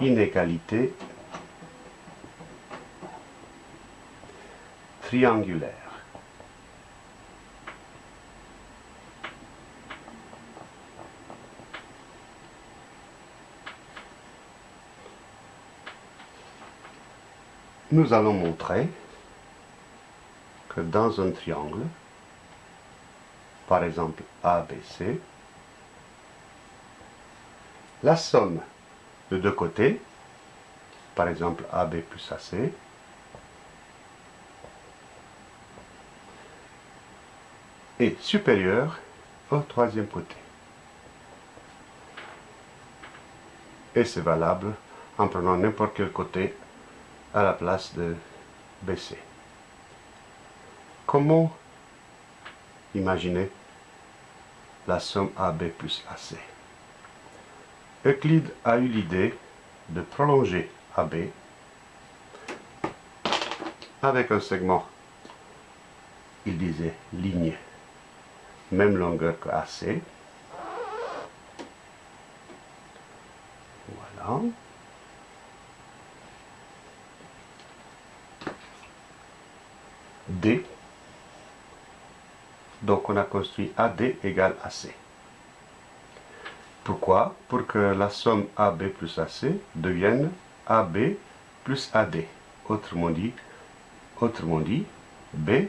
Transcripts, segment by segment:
inégalité triangulaire. Nous allons montrer que dans un triangle, par exemple ABC, la somme de deux côtés, par exemple AB plus AC, est supérieure au troisième côté. Et c'est valable en prenant n'importe quel côté à la place de BC. Comment imaginer la somme AB plus AC Euclide a eu l'idée de prolonger AB avec un segment, il disait ligne, même longueur que AC. Voilà. D. Donc on a construit AD égale AC. Pourquoi? Pour que la somme AB plus AC devienne AB plus AD. Autrement dit, autrement dit, BD.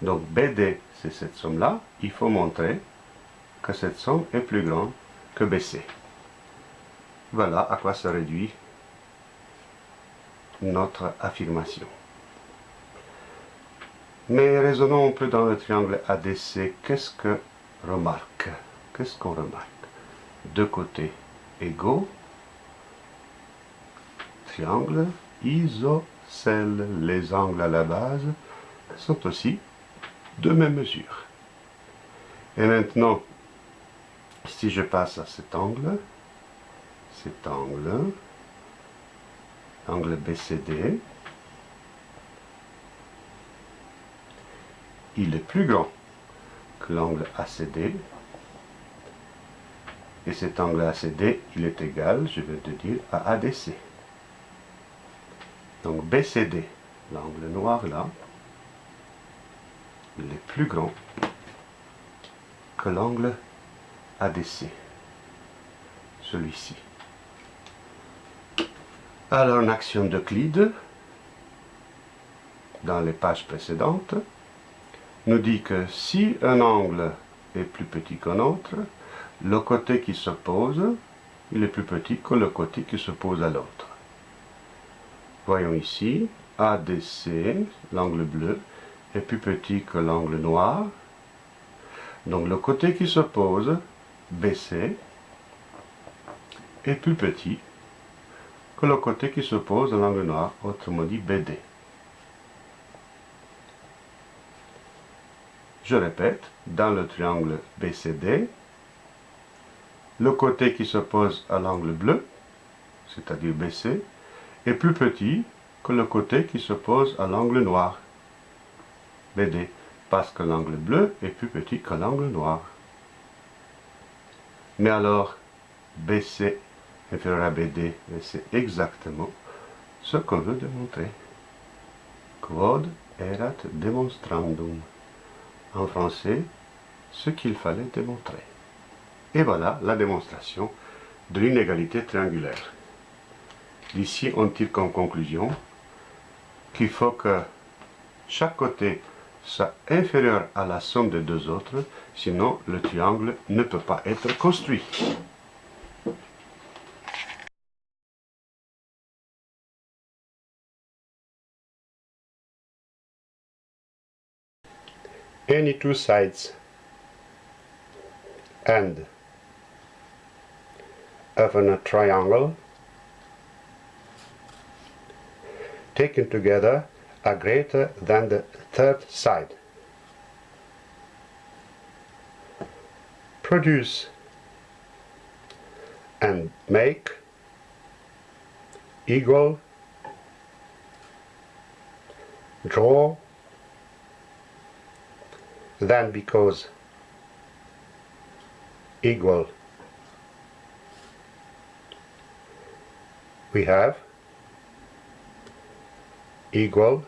Donc BD, c'est cette somme-là. Il faut montrer que cette somme est plus grande que BC. Voilà à quoi se réduit notre affirmation. Mais raisonnons un peu dans le triangle ADC. Qu'est-ce que remarque? Qu'est-ce qu'on remarque? Deux côtés égaux. Triangle isocèle. Les angles à la base sont aussi de même mesure. Et maintenant, si je passe à cet angle, cet angle, angle BCD, il est plus grand que l'angle ACD, et cet angle ACD, il est égal, je vais te dire, à ADC. Donc BCD, l'angle noir là, il est plus grand que l'angle ADC, celui-ci. Alors, en action d'Euclide, dans les pages précédentes, nous dit que si un angle est plus petit qu'un autre, le côté qui s'oppose, il est plus petit que le côté qui s'oppose à l'autre. Voyons ici, ADC, l'angle bleu, est plus petit que l'angle noir. Donc le côté qui s'oppose, BC, est plus petit que le côté qui s'oppose à l'angle noir, autrement dit BD. Je répète, dans le triangle BCD, le côté qui s'oppose à l'angle bleu, c'est-à-dire BC, est plus petit que le côté qui s'oppose à l'angle noir, BD, parce que l'angle bleu est plus petit que l'angle noir. Mais alors, BC inférieur à BD, c'est exactement ce qu'on veut démontrer. Quod erat demonstrandum. En français, ce qu'il fallait démontrer. Et voilà la démonstration de l'inégalité triangulaire. D'ici, on tire comme conclusion qu'il faut que chaque côté soit inférieur à la somme des deux autres, sinon le triangle ne peut pas être construit. Any two sides end of a triangle taken together are greater than the third side. Produce and make equal draw then because equal we have equal.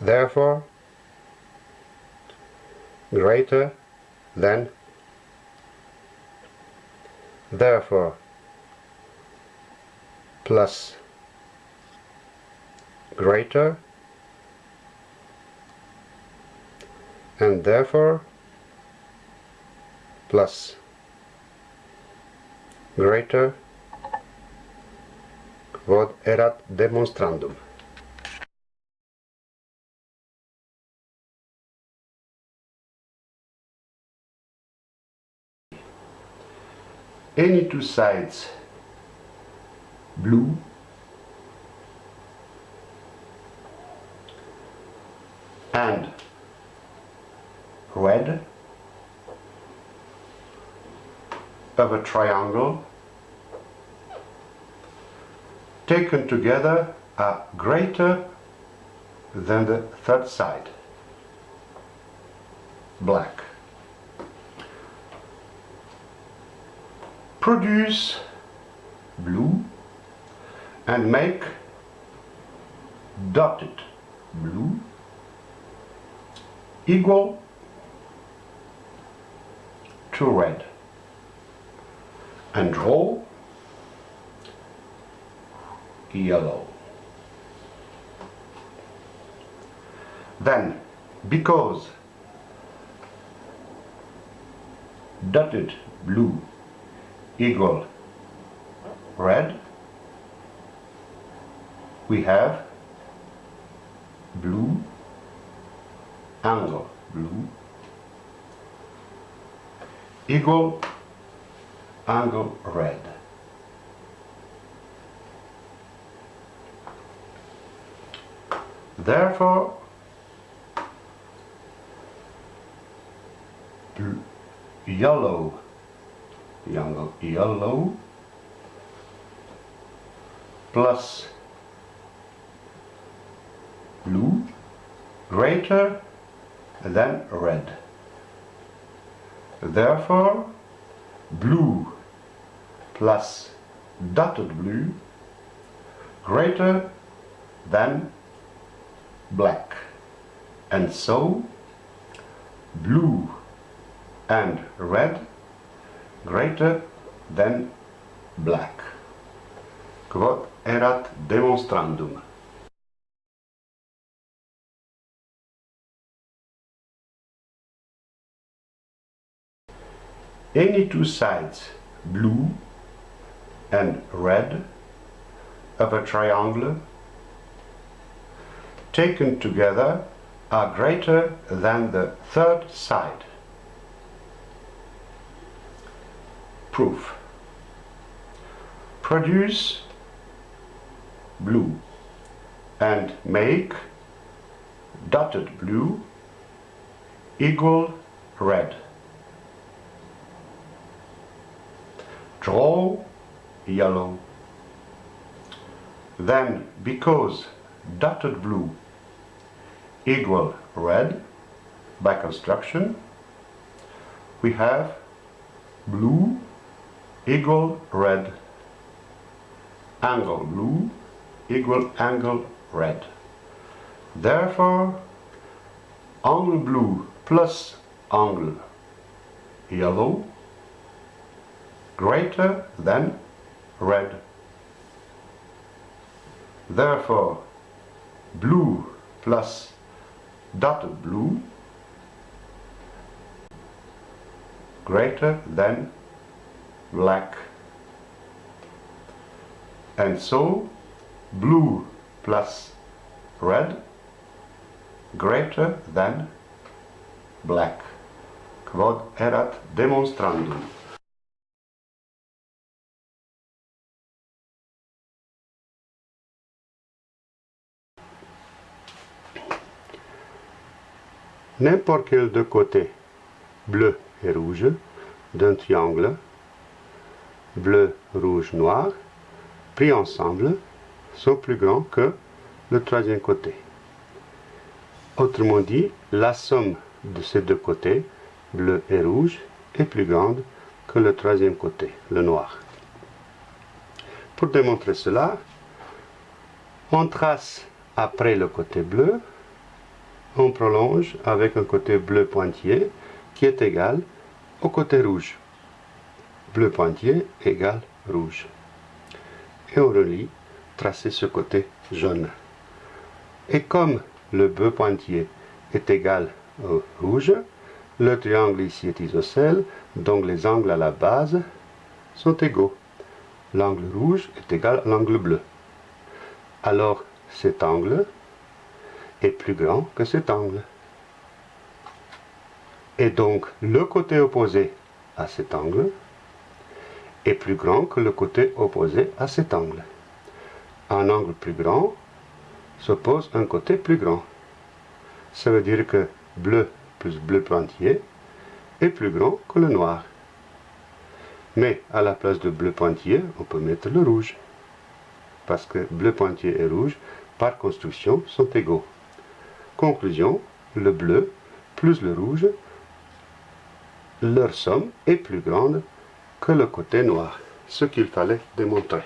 Therefore greater than. Therefore plus greater and therefore plus greater quod erat demonstrandum. Any two sides blue and red of a triangle taken together are greater than the third side. Black. Produce blue and make dotted blue equal to red and draw yellow. Then, because dotted blue equal red, we have blue angle blue equal angle red. Therefore, yellow, yellow, yellow plus blue greater than red. Therefore, blue plus dotted blue greater than black. And so, blue and red greater than black. Quod erat demonstrandum. Any two sides, blue and red, of a triangle taken together are greater than the third side. Proof. Produce blue and make dotted blue equal red. Draw yellow. Then, because dotted blue equal red by construction, we have blue equal red, angle blue equal angle red. Therefore, angle blue plus angle yellow greater than red. Therefore, blue plus dotted blue greater than black. And so, blue plus red greater than black. Quod erat demonstrandum. N'importe quel deux côtés, bleu et rouge, d'un triangle, bleu, rouge, noir, pris ensemble, sont plus grands que le troisième côté. Autrement dit, la somme de ces deux côtés, bleu et rouge, est plus grande que le troisième côté, le noir. Pour démontrer cela, on trace après le côté bleu, on prolonge avec un côté bleu pointillé qui est égal au côté rouge. Bleu pointillé égale rouge. Et on relie, tracer ce côté jaune. Et comme le bleu pointillé est égal au rouge, le triangle ici est isocèle, donc les angles à la base sont égaux. L'angle rouge est égal à l'angle bleu. Alors cet angle est plus grand que cet angle. Et donc le côté opposé à cet angle est plus grand que le côté opposé à cet angle. Un angle plus grand s'oppose un côté plus grand. Ça veut dire que bleu plus bleu pointillé est plus grand que le noir. Mais à la place de bleu pointillé, on peut mettre le rouge. Parce que bleu pointillé et rouge, par construction, sont égaux. Conclusion, le bleu plus le rouge, leur somme est plus grande que le côté noir, ce qu'il fallait démontrer.